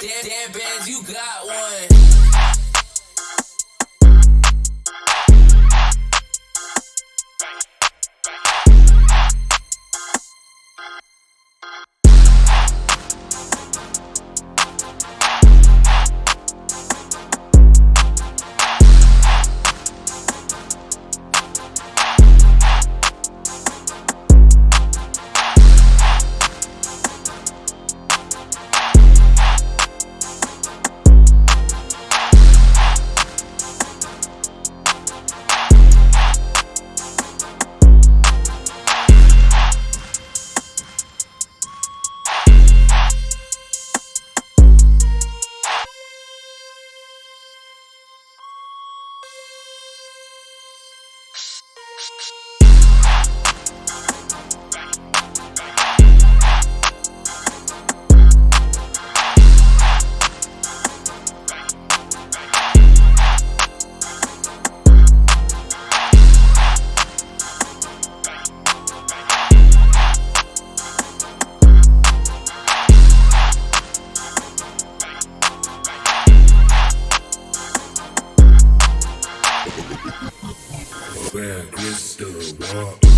Damn, damn bands, you got one. Where crystal walk.